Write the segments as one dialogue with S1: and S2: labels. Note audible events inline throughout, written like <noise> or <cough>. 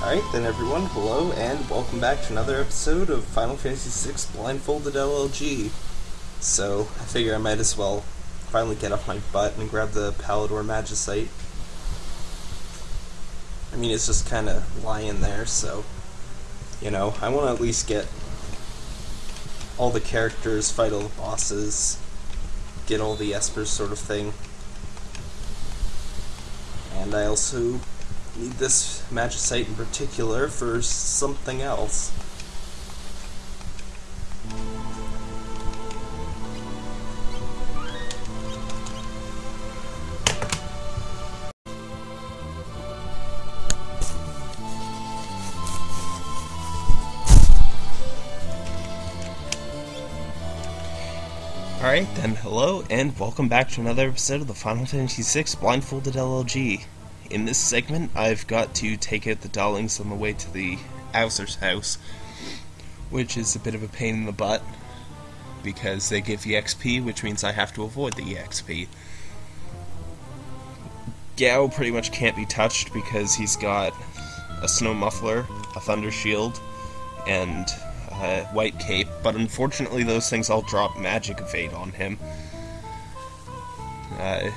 S1: Alright then everyone, hello and welcome back to another episode of Final Fantasy VI Blindfolded LLG. So, I figure I might as well finally get off my butt and grab the Palidor Magicite. I mean, it's just kind of lying there, so, you know, I want to at least get all the characters, fight all the bosses, get all the espers sort of thing. And I also need this magicite in particular for something else. Alright then, hello and welcome back to another episode of the Final Fantasy VI Blindfolded LLG. In this segment, I've got to take out the Dahlings on the way to the Owzer's house, which is a bit of a pain in the butt, because they give EXP, which means I have to avoid the EXP. Gau pretty much can't be touched because he's got a snow muffler, a thunder shield, and a white cape, but unfortunately those things all drop magic evade on him. Uh,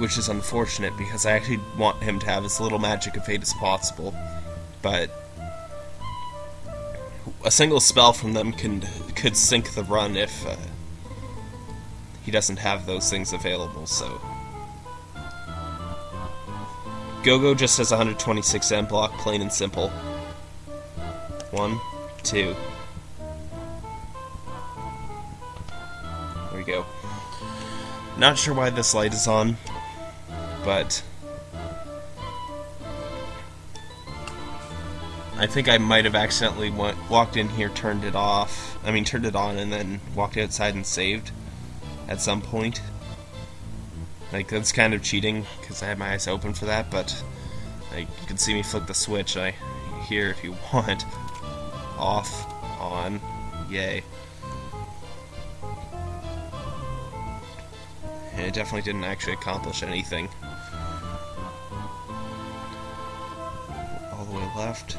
S1: which is unfortunate because I actually want him to have as little magic evade as possible. But a single spell from them can could sink the run if uh, he doesn't have those things available. So Gogo just has 126 M block, plain and simple. One, two. There we go. Not sure why this light is on but I think I might have accidentally went, walked in here, turned it off. I mean, turned it on, and then walked outside and saved at some point. Like that's kind of cheating because I had my eyes open for that, but like you can see me flick the switch. I here if you want off, on, yay. And it definitely didn't actually accomplish anything. Left,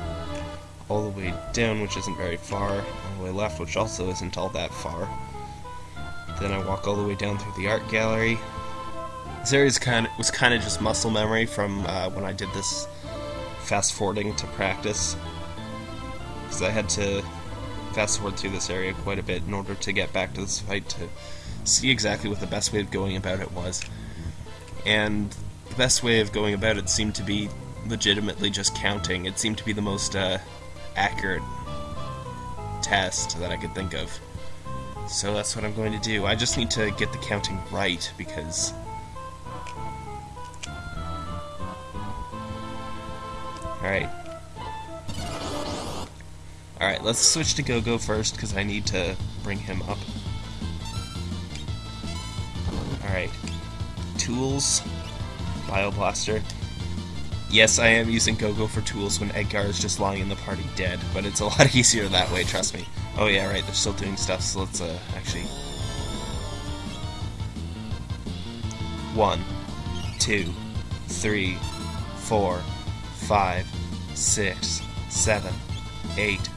S1: all the way down, which isn't very far, all the way left, which also isn't all that far. Then I walk all the way down through the art gallery. This area kind of, was kind of just muscle memory from uh, when I did this fast forwarding to practice. Because I had to fast forward through this area quite a bit in order to get back to this fight to see exactly what the best way of going about it was. And the best way of going about it seemed to be legitimately just counting. It seemed to be the most uh, accurate test that I could think of. So that's what I'm going to do. I just need to get the counting right because. Alright. Alright, let's switch to Gogo first because I need to bring him up. Alright. Tools. Bioblaster. Yes, I am using Gogo for tools when Edgar is just lying in the party dead, but it's a <laughs> lot easier that way, trust me. Oh yeah, right, they're still doing stuff, so let's uh, actually... One, two, three, four, five, six, seven, eight,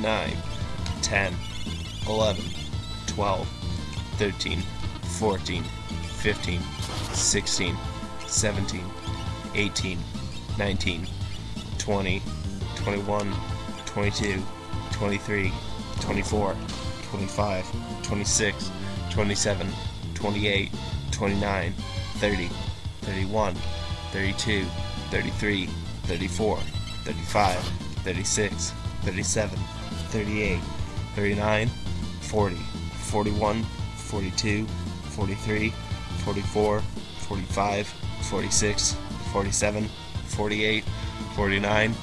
S1: nine, ten, eleven, twelve, thirteen, fourteen, fifteen, sixteen, seventeen, eighteen. 19, 20, 21, 22, 23, 24, 25, 26, 27, 28, 29, 30, 31, 32, 33, 34, 35, 36, 37, 38, 39, 40, 41, 42, 43, 44, 45, 46, 47, 48, 49,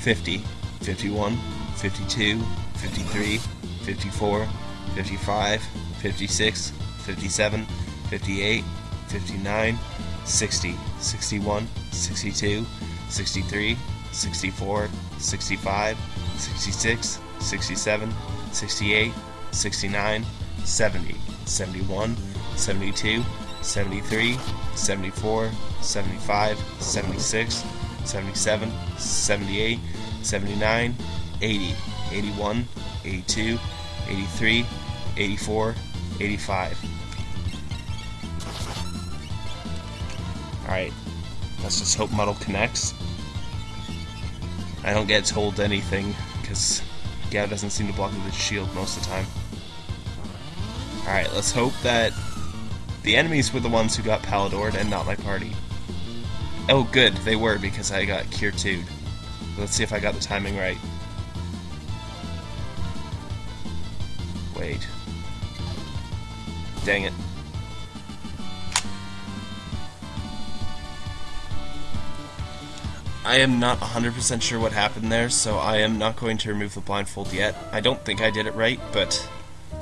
S1: 50, 51, 52, 53, 54, 55, 56, 57, 58, 59, 60, 61, 62, 63, 64, 65, 66, 67, 68, 69, 70, 71, 72, 73, 74, 75, 76, 77, 78, 79, 80, 81, 82, 83, 84, 85. Alright, let's just hope Muddle connects. I don't get told anything, because Gau doesn't seem to block with his shield most of the time. Alright, let's hope that the enemies were the ones who got Palidored and not my party. Oh good, they were because I got Cure 2 Let's see if I got the timing right. Wait. Dang it. I am not 100% sure what happened there, so I am not going to remove the blindfold yet. I don't think I did it right, but...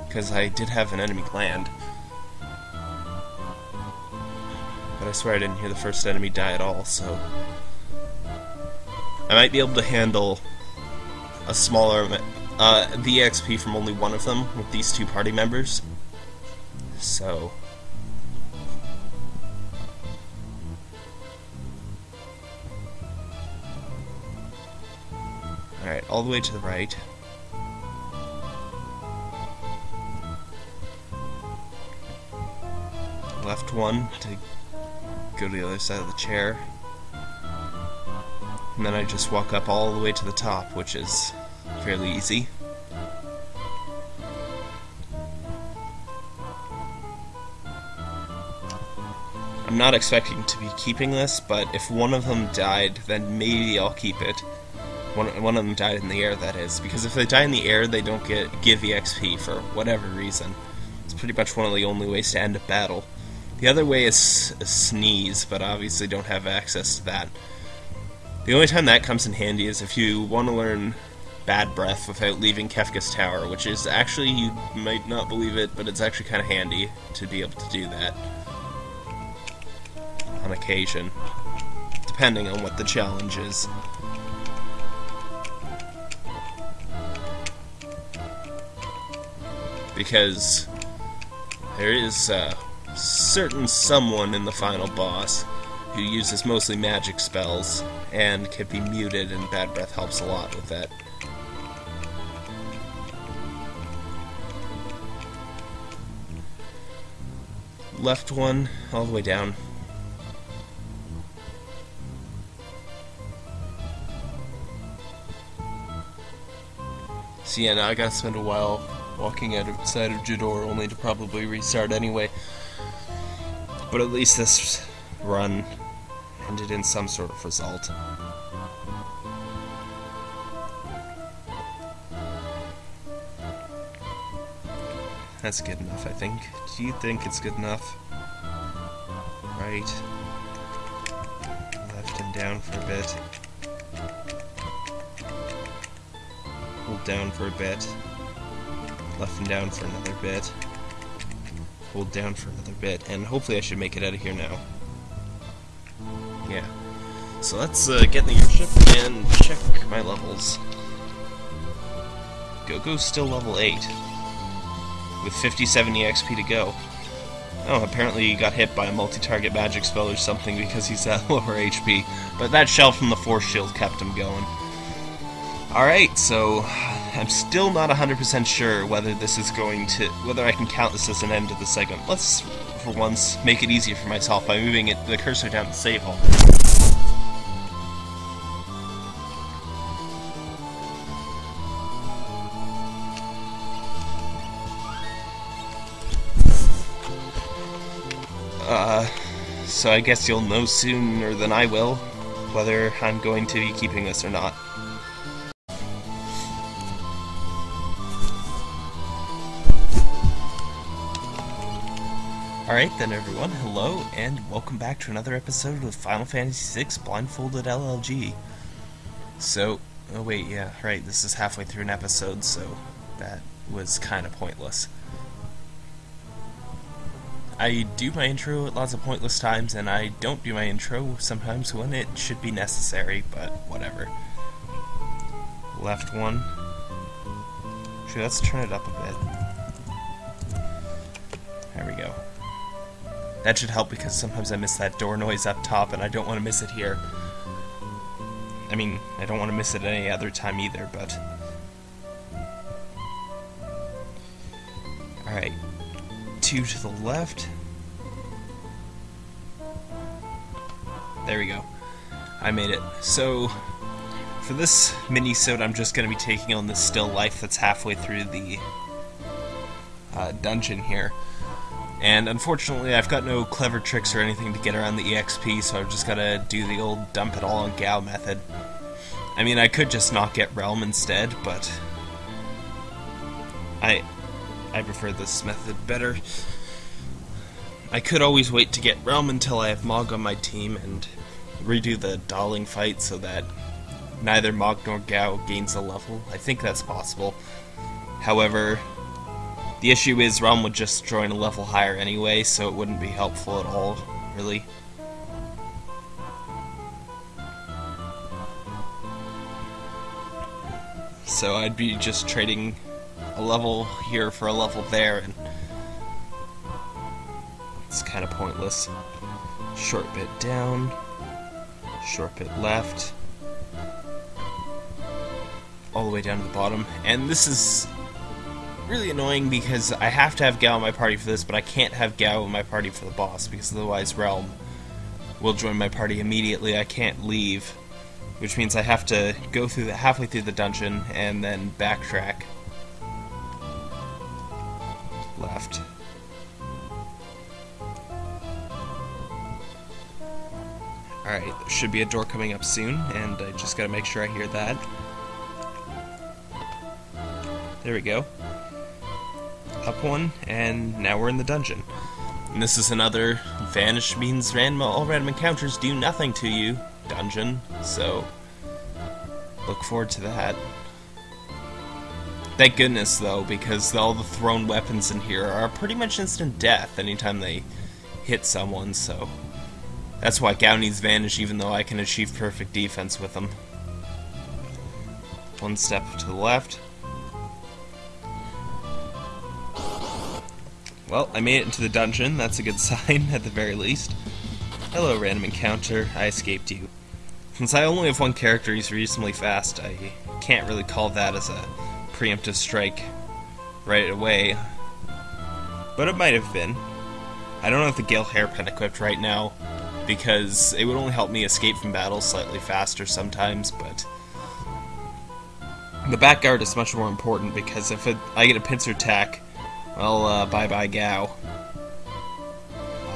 S1: because I did have an enemy land. I swear I didn't hear the first enemy die at all, so... I might be able to handle a smaller uh, the XP from only one of them with these two party members. So... Alright, all the way to the right. Left one to go to the other side of the chair. And then I just walk up all the way to the top, which is fairly easy. I'm not expecting to be keeping this, but if one of them died, then maybe I'll keep it. One, one of them died in the air, that is. Because if they die in the air, they don't get give EXP for whatever reason. It's pretty much one of the only ways to end a battle. The other way is a sneeze, but obviously don't have access to that. The only time that comes in handy is if you want to learn Bad Breath without leaving Kefka's Tower, which is actually, you might not believe it, but it's actually kind of handy to be able to do that. On occasion. Depending on what the challenge is. because there is a certain someone in the final boss who uses mostly magic spells and can be muted, and Bad Breath helps a lot with that. Left one, all the way down. So yeah, now I gotta spend a while walking outside of Jidoor only to probably restart anyway. But at least this run ended in some sort of result. That's good enough, I think. Do you think it's good enough? Right. Left and down for a bit. Hold down for a bit left and down for another bit. Hold down for another bit, and hopefully I should make it out of here now. Yeah. So let's uh, get in the airship and check my levels. Gogo's still level 8, with 57 EXP to go. Oh, apparently he got hit by a multi-target magic spell or something because he's at <laughs> lower HP, but that shell from the Force Shield kept him going. Alright, so I'm still not 100% sure whether this is going to, whether I can count this as an end to the segment. Let's, for once, make it easier for myself by moving it, the cursor down to save hole. Uh, so I guess you'll know sooner than I will whether I'm going to be keeping this or not. Alright then everyone, hello, and welcome back to another episode of Final Fantasy VI Blindfolded LLG. So, oh wait, yeah, right, this is halfway through an episode, so that was kind of pointless. I do my intro at lots of pointless times, and I don't do my intro sometimes when it should be necessary, but whatever. Left one. Actually, let's turn it up a bit. There we go. That should help because sometimes I miss that door noise up top and I don't want to miss it here. I mean, I don't want to miss it any other time either, but... Alright. Two to the left. There we go. I made it. So, for this mini-sode, I'm just going to be taking on the still life that's halfway through the uh, dungeon here. And unfortunately, I've got no clever tricks or anything to get around the EXP, so I've just gotta do the old dump it all on Gau method. I mean, I could just not get Relm instead, but I I prefer this method better. I could always wait to get Relm until I have Mog on my team and redo the Dahling fight so that neither Mog nor Gau gains a level. I think that's possible. However, the issue is Relm would just join a level higher anyway, so it wouldn't be helpful at all, really. So I'd be just trading a level here for a level there, and it's kind of pointless. Short bit down, short bit left, all the way down to the bottom, and this is really annoying because I have to have Gau in my party for this, but I can't have Gau in my party for the boss because otherwise Relm will join my party immediately. I can't leave, which means I have to go through the halfway through the dungeon and then backtrack. Left. Alright, should be a door coming up soon, and I just gotta make sure I hear that. There we go up one, and now we're in the dungeon. And this is another vanish means random all random encounters do nothing to you dungeon, so look forward to that. Thank goodness though, because all the thrown weapons in here are pretty much instant death anytime they hit someone, so that's why Gau needs Vanish even though I can achieve perfect defense with them. One step to the left, Well, I made it into the dungeon. That's a good <laughs> sign, at the very least. Hello, random encounter. I escaped you. Since I only have one character, he's reasonably fast. I can't really call that as a preemptive strike right away. But it might have been. I don't have the Gale Hairpin equipped right now, because it would only help me escape from battle slightly faster sometimes, but... The back guard is much more important, because if it, I get a pincer attack, well, uh, bye-bye Gau.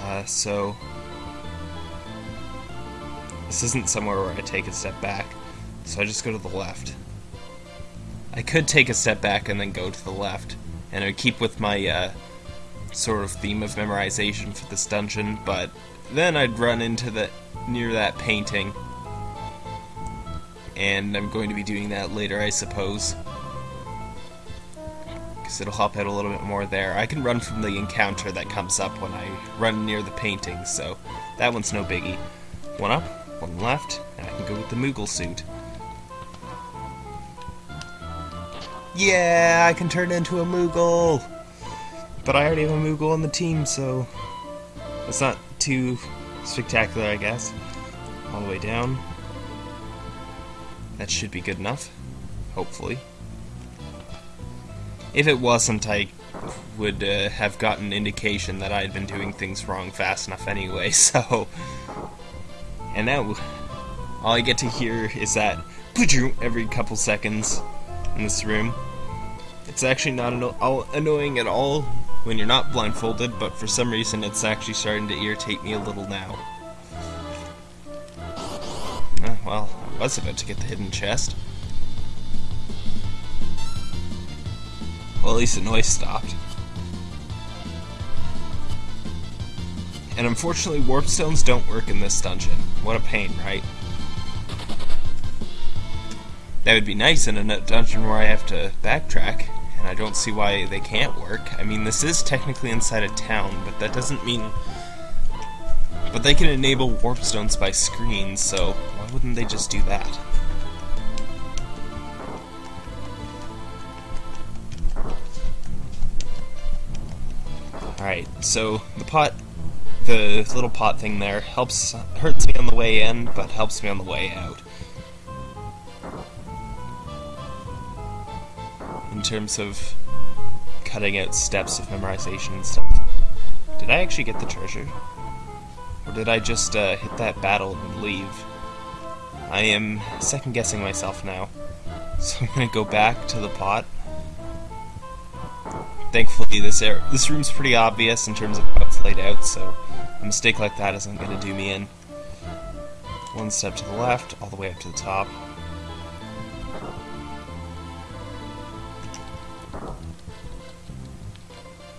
S1: Uh, so... This isn't somewhere where I take a step back, so I just go to the left. I could take a step back and then go to the left, and I would keep with my, uh, sort of theme of memorization for this dungeon, but then I'd run into the near that painting, and I'm going to be doing that later, I suppose because it'll help out a little bit more there. I can run from the encounter that comes up when I run near the painting, so that one's no biggie. One up, one left, and I can go with the Moogle suit. Yeah, I can turn into a Moogle! But I already have a Moogle on the team, so it's not too spectacular, I guess. All the way down. That should be good enough, hopefully. If it wasn't, I would uh, have gotten indication that I had been doing things wrong fast enough anyway, <laughs> so... And now, all I get to hear is that every couple seconds in this room. It's actually not anno annoying at all when you're not blindfolded, but for some reason it's actually starting to irritate me a little now. Uh, well, I was about to get the hidden chest. Well, at least the noise stopped. And unfortunately, warp stones don't work in this dungeon. What a pain, right? That would be nice in a dungeon where I have to backtrack, and I don't see why they can't work. I mean, this is technically inside a town, but that doesn't mean... But they can enable warp stones by screen, so why wouldn't they just do that? Alright, so the pot, the little pot thing there helps, hurts me on the way in, but helps me on the way out. In terms of cutting out steps of memorization and stuff. Did I actually get the treasure? Or did I just uh, hit that battle and leave? I am second guessing myself now. <laughs> So I'm gonna go back to the pot Thankfully, this air this room's pretty obvious in terms of how it's laid out, so a mistake like that isn't gonna do me in. One step to the left, all the way up to the top.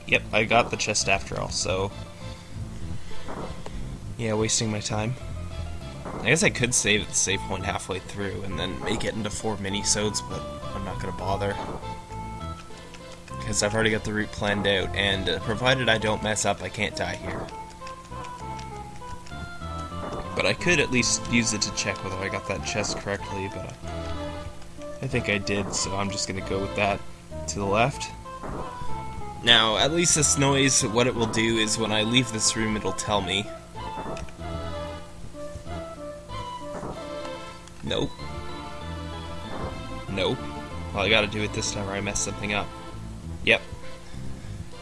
S1: Yep, I got the chest after all, so... Yeah, wasting my time. I guess I could save at the save point halfway through and then make it into four mini-sodes, but I'm not gonna bother. Because I've already got the route planned out, and uh, provided I don't mess up, I can't die here. But I could at least use it to check whether I got that chest correctly, but I, I think I did, so I'm just gonna go with that to the left. Now, at least this noise, what it will do is when I leave this room, it'll tell me. Nope. Nope. Well, I gotta do it this time or I mess something up. Yep.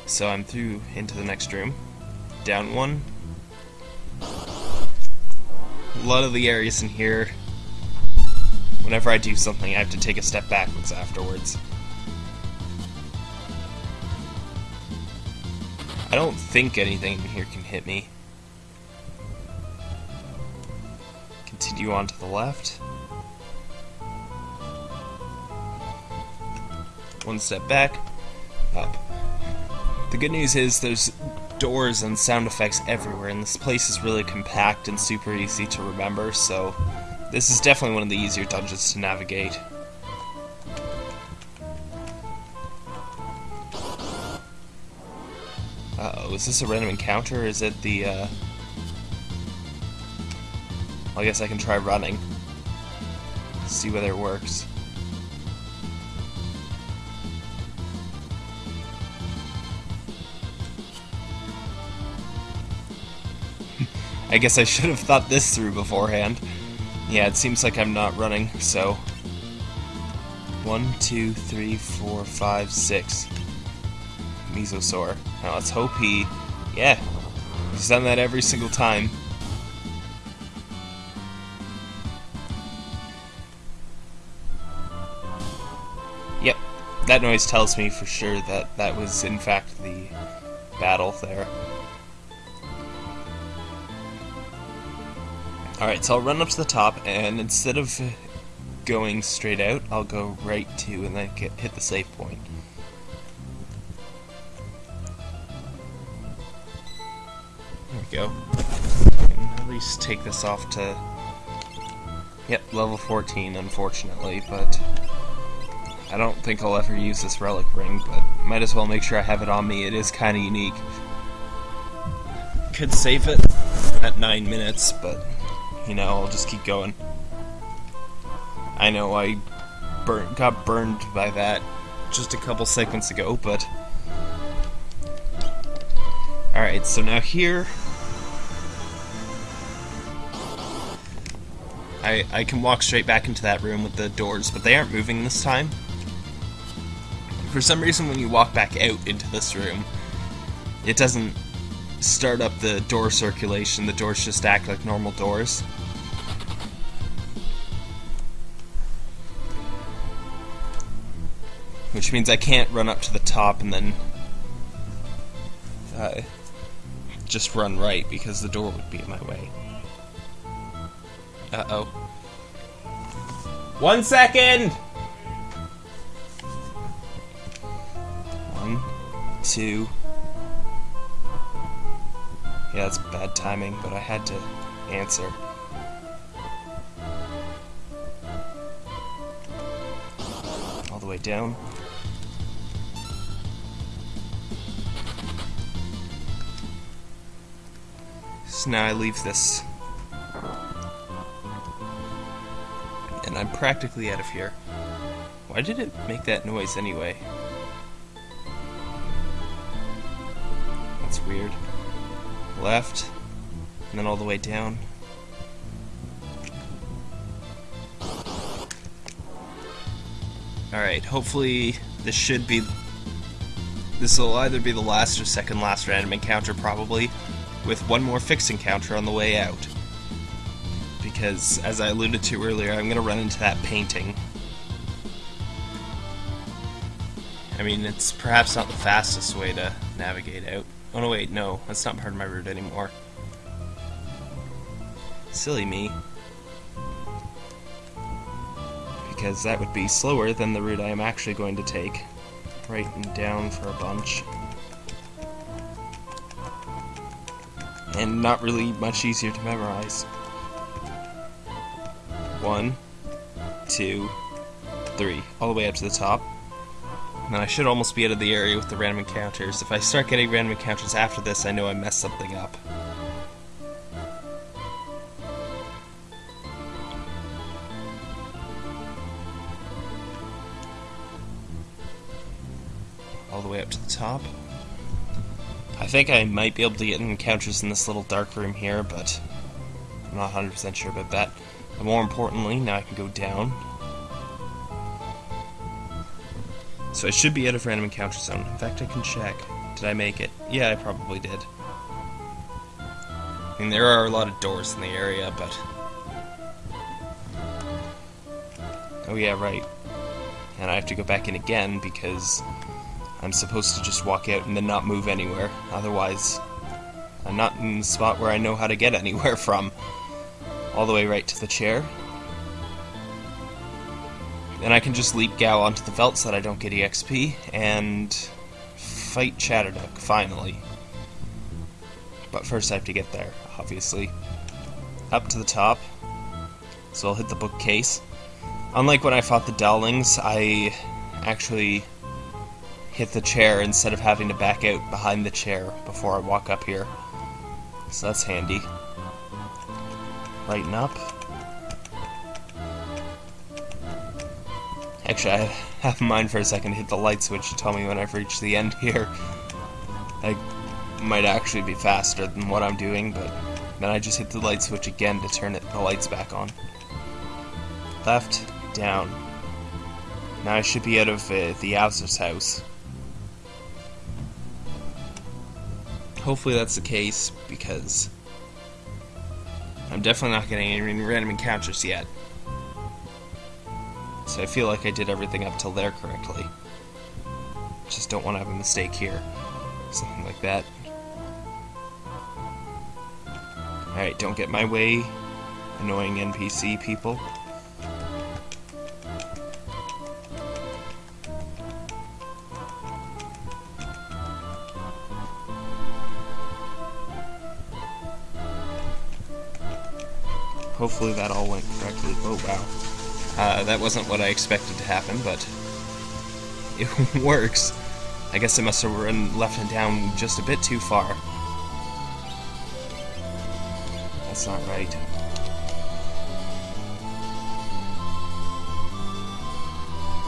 S1: So I'm through into the next room. Down one. A lot of the areas in here, whenever I do something, I have to take a step backwards afterwards. I don't think anything in here can hit me. Continue on to the left. One step back, up. The good news is there's doors and sound effects everywhere, and this place is really compact and super easy to remember, so this is definitely one of the easier dungeons to navigate. Uh-oh, is this a random encounter, is it the, uh... Well, I guess I can try running. See whether it works. I guess I should have thought this through beforehand. Yeah, it seems like I'm not running, so... One, two, three, four, five, six. Mesosaur. Now let's hope he... Yeah, he's done that every single time. Yep, that noise tells me for sure that that was in fact the battle there. Alright, so I'll run up to the top, and instead of going straight out, I'll go right to and then get, hit the save point. There we go. at least take this off to... Yep, level 14, unfortunately, but... I don't think I'll ever use this relic ring, but might as well make sure I have it on me. It is kind of unique. Could save it at 9 minutes, but you know, I'll just keep going. I know I burn, got burned by that just a couple seconds ago, but... Alright, so now here... I, I can walk straight back into that room with the doors, but they aren't moving this time. For some reason, when you walk back out into this room, it doesn't start up the door circulation, the doors just act like normal doors. Which means I can't run up to the top and then uh, just run right because the door would be in my way. Uh-oh. One second! One, two, yeah, that's bad timing, but I had to answer. All the way down. So now I leave this. And I'm practically out of here. Why did it make that noise anyway? That's weird left, and then all the way down. Alright, hopefully this should be... This will either be the last or second last random encounter, probably, with one more fix encounter on the way out. Because, as I alluded to earlier, I'm going to run into that painting. I mean, it's perhaps not the fastest way to navigate out. Oh no, wait, no, that's not part of my route anymore. Silly me. Because that would be slower than the route I am actually going to take. Right and down for a bunch. And not really much easier to memorize. One, two, three. All the way up to the top. And I should almost be out of the area with the random encounters. If I start getting random encounters after this, I know I messed something up. All the way up to the top. I think I might be able to get encounters in this little dark room here, but I'm not 100% sure about that. But more importantly, now I can go down. So I should be out of random encounter zone. In fact, I can check. Did I make it? Yeah, I probably did. I mean, there are a lot of doors in the area, but... Oh yeah, right. And I have to go back in again because I'm supposed to just walk out and then not move anywhere. Otherwise, I'm not in the spot where I know how to get anywhere <laughs> from. All the way right to the chair. Then I can just leap Gau onto the Veldt so that I don't get EXP, and fight Chadarnook, finally. But first I have to get there, obviously. Up to the top. So I'll hit the bookcase. Unlike when I fought the Dahlings, I actually hit the chair instead of having to back out behind the chair before I walk up here. So that's handy. Lighten up. Actually, I have <laughs> in mind for a second to hit the light switch to tell me when I've reached the end here. I might actually be faster than what I'm doing, but then I just hit the light switch again to turn it, the lights back on. Left, down. Now I should be out of uh, the Owzer's house. Hopefully that's the case, because I'm definitely not getting any random encounters yet. So I feel like I did everything up till there correctly. Just don't want to have a mistake here. Something like that. Alright, don't get my way, annoying NPC people. Hopefully that all went correctly. Oh wow. Uh, that wasn't what I expected to happen, but <laughs> it works. I guess I must have run left and down just a bit too far. That's not right.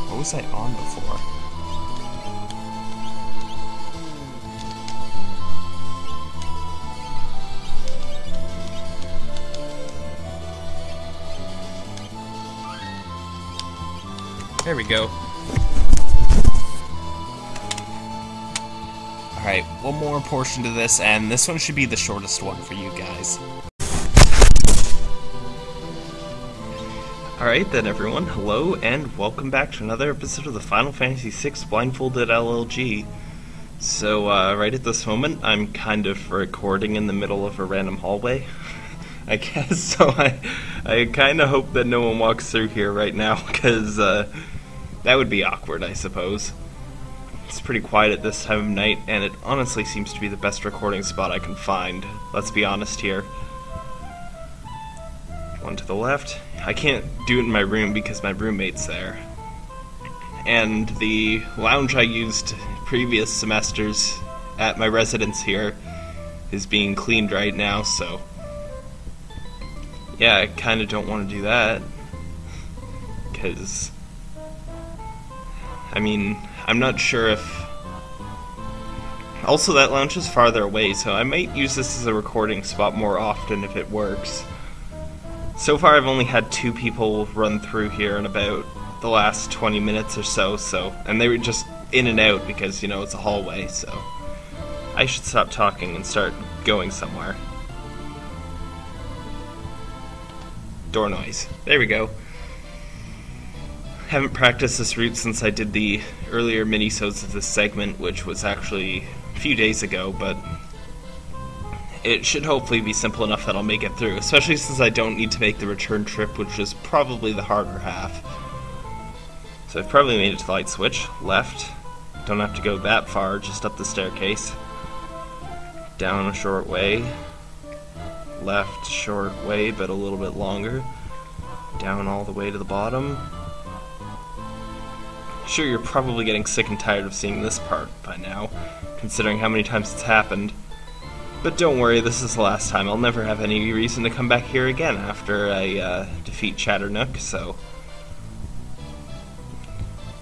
S1: What was I on before? There we go. Alright, one more portion to this, and this one should be the shortest one for you guys. Alright then everyone, hello and welcome back to another episode of the Final Fantasy VI Blindfolded LLG. So, uh, right at this moment, I'm kind of recording in the middle of a random hallway. <laughs> I guess, <laughs> so I, I kind of hope that no one walks through here right now, <laughs> because, uh, that would be awkward, I suppose. It's pretty quiet at this time of night, and it honestly seems to be the best recording spot I can find. Let's be honest here. One to the left. I can't do it in my room because my roommate's there. And the lounge I used previous semesters at my residence here is being cleaned right now, so. Yeah, I kind of don't want to do that. Because I mean, I'm not sure if. Also, that lounge is farther away, so I might use this as a recording spot more often if it works. So far, I've only had two people run through here in about the last 20 minutes or so, so and they were just in and out because, you know, it's a hallway, so I should stop talking and start going somewhere. Door noise. There we go. I haven't practiced this route since I did the earlier minisodes of this segment, which was actually a few days ago, but it should hopefully be simple enough that I'll make it through, especially since I don't need to make the return trip, which is probably the harder half. So I've probably made it to the light switch. Left. Don't have to go that far, just up the staircase. Down a short way. Left short way, but a little bit longer. Down all the way to the bottom. Sure, you're probably getting sick and tired of seeing this part by now, considering how many times it's happened. But don't worry, this is the last time. I'll never have any reason to come back here again after I uh, defeat Chadarnook, so...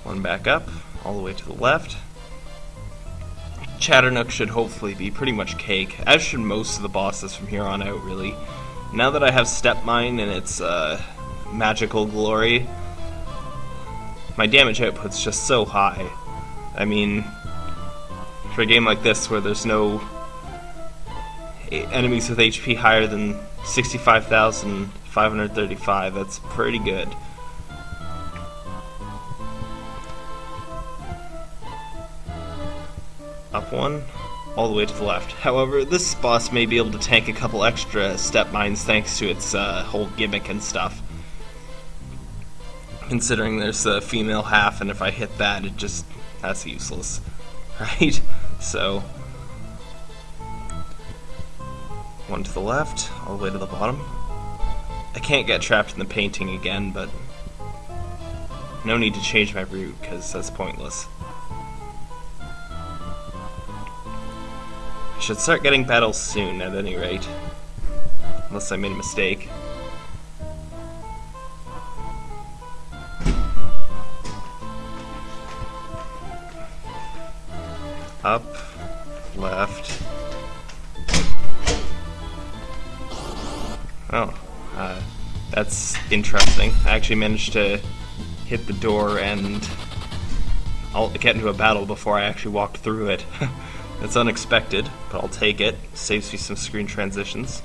S1: One back up, all the way to the left. Chadarnook should hopefully be pretty much cake, as should most of the bosses from here on out, really. Now that I have Step Mine and its uh, magical glory, my damage output's just so high. I mean, for a game like this where there's no enemies with HP higher than 65,535. That's pretty good. Up one, all the way to the left. However, this boss may be able to tank a couple extra step mines thanks to its uh, whole gimmick and stuff. Considering there's a female half, and if I hit that, it just that's useless, <laughs> right? So One to the left, all the way to the bottom. I can't get trapped in the painting again, but no need to change my route, because that's pointless. I should start getting battles soon, at any rate. Unless I made a mistake. Up, left, Oh, uh, that's interesting. I actually managed to hit the door and I'll get into a battle before I actually walked through it. <laughs> It's unexpected, but I'll take it. Saves me some screen transitions.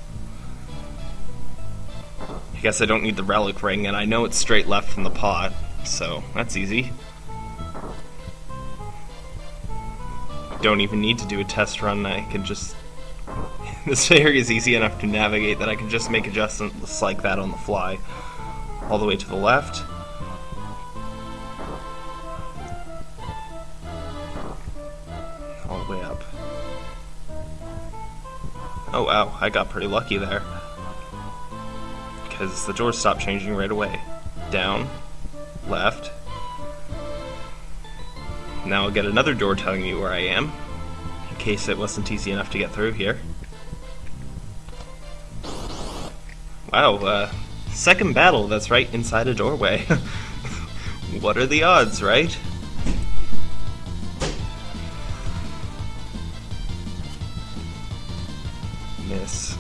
S1: I guess I don't need the relic ring, and I know it's straight left from the pot, so that's easy. Don't even need to do a test run, I can just <laughs> this area is easy enough to navigate that I can just make adjustments like that on the fly. All the way to the left. All the way up. Oh wow, I got pretty lucky there. Because the doors stopped changing right away. Down, left. Now I'll get another door telling me where I am, in case it wasn't easy enough to get through here. Wow, uh, second battle that's right inside a doorway. <laughs> what are the odds, right? Miss,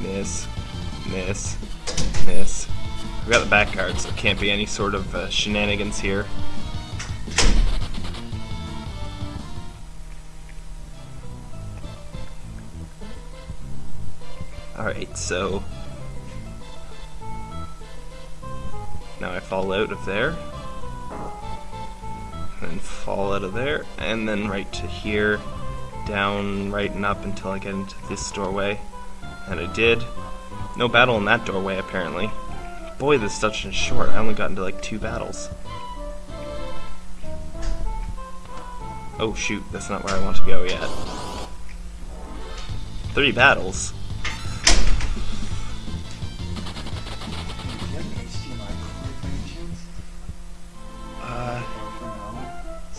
S1: miss, miss, miss. We got the back card, so it can't be any sort of uh, shenanigans here. So Now I fall out of there. And fall out of there. And then right to here. Down, right and up until I get into this doorway. And I did. No battle in that doorway, apparently. Boy, this dungeon is short. I only got into like two battles. Oh shoot, that's not where I want to go yet. Three battles?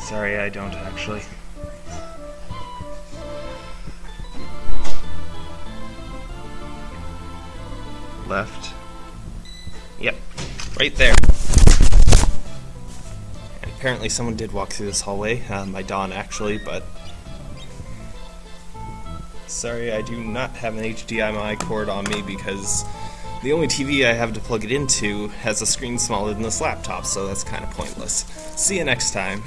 S1: Sorry, I don't actually. Left. Yep, right there. And apparently someone did walk through this hallway, uh, my Dawn actually, but... Sorry, I do not have an HDMI cord on me because The only TV I have to plug it into has a screen smaller than this laptop, so that's kind of pointless. See you next time.